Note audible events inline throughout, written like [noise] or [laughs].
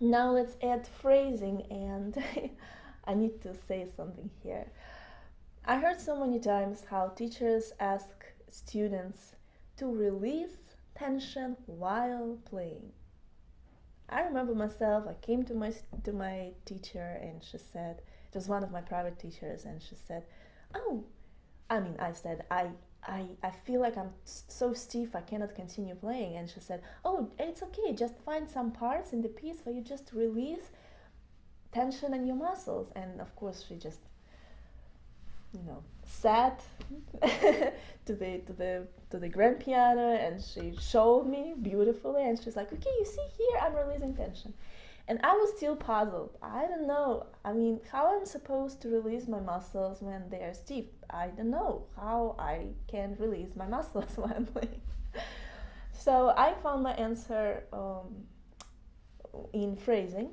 Now let's add phrasing and [laughs] I need to say something here. I heard so many times how teachers ask students to release tension while playing. I remember myself, I came to my to my teacher and she said, it was one of my private teachers and she said, "Oh, I mean, I said, I I, I feel like I'm so stiff I cannot continue playing. And she said oh it's okay just find some parts in the piece where you just release tension in your muscles. And of course she just you know sat [laughs] to the to the to the grand piano and she showed me beautifully. And she's like okay you see here I'm releasing tension and I was still puzzled. I don't know. I mean, how I'm supposed to release my muscles when they are stiff? I don't know how I can release my [laughs] muscles when I'm playing. [laughs] so I found my answer um, in phrasing.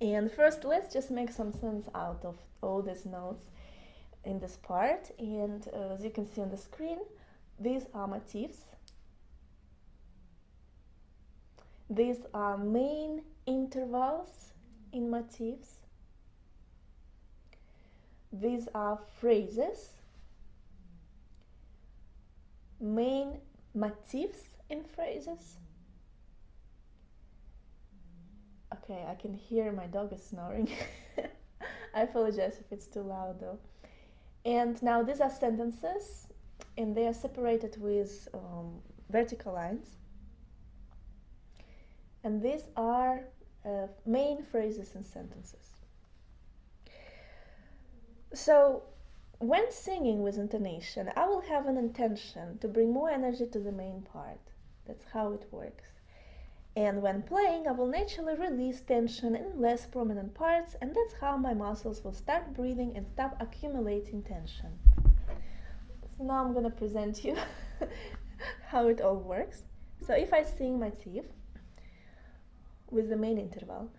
And first, let's just make some sense out of all these notes in this part. And uh, as you can see on the screen, these are motifs These are main intervals in motifs. These are phrases, main motifs in phrases. Okay, I can hear my dog is snoring. [laughs] I apologize if it's too loud though. And now these are sentences and they are separated with um, vertical lines and these are uh, main phrases and sentences. So when singing with intonation, I will have an intention to bring more energy to the main part. That's how it works. And when playing, I will naturally release tension in less prominent parts, and that's how my muscles will start breathing and stop accumulating tension. So now I'm gonna present you [laughs] how it all works. So if I sing motif, with the main interval.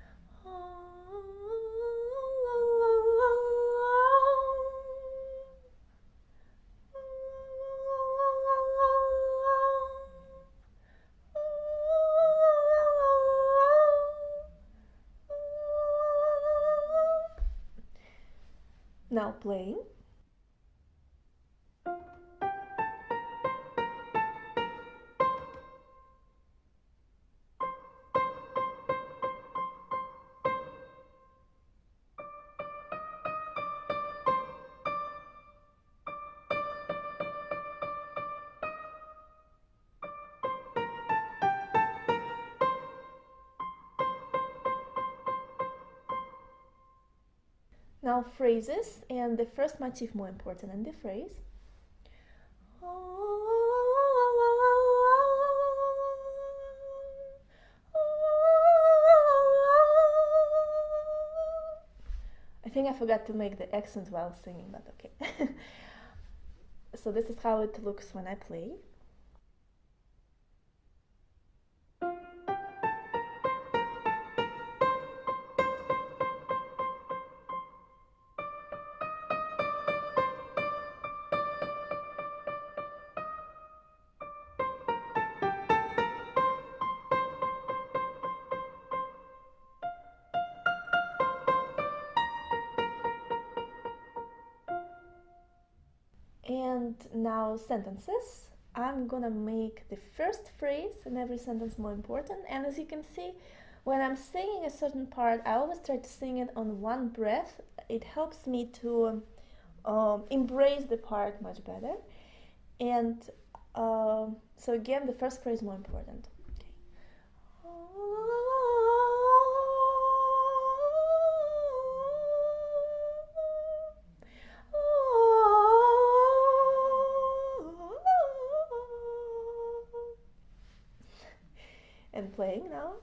Now playing. Now phrases, and the first motif more important than the phrase. I think I forgot to make the accent while singing, but okay. [laughs] so this is how it looks when I play. And now sentences. I'm gonna make the first phrase in every sentence more important. And as you can see, when I'm singing a certain part, I always try to sing it on one breath. It helps me to um, embrace the part much better. And uh, so again, the first phrase more important. Okay. And playing now.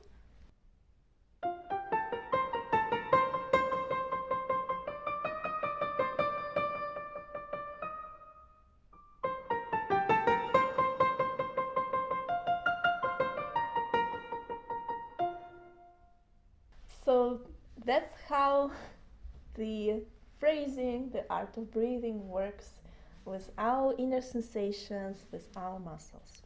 So that's how the phrasing, the art of breathing works with our inner sensations, with our muscles.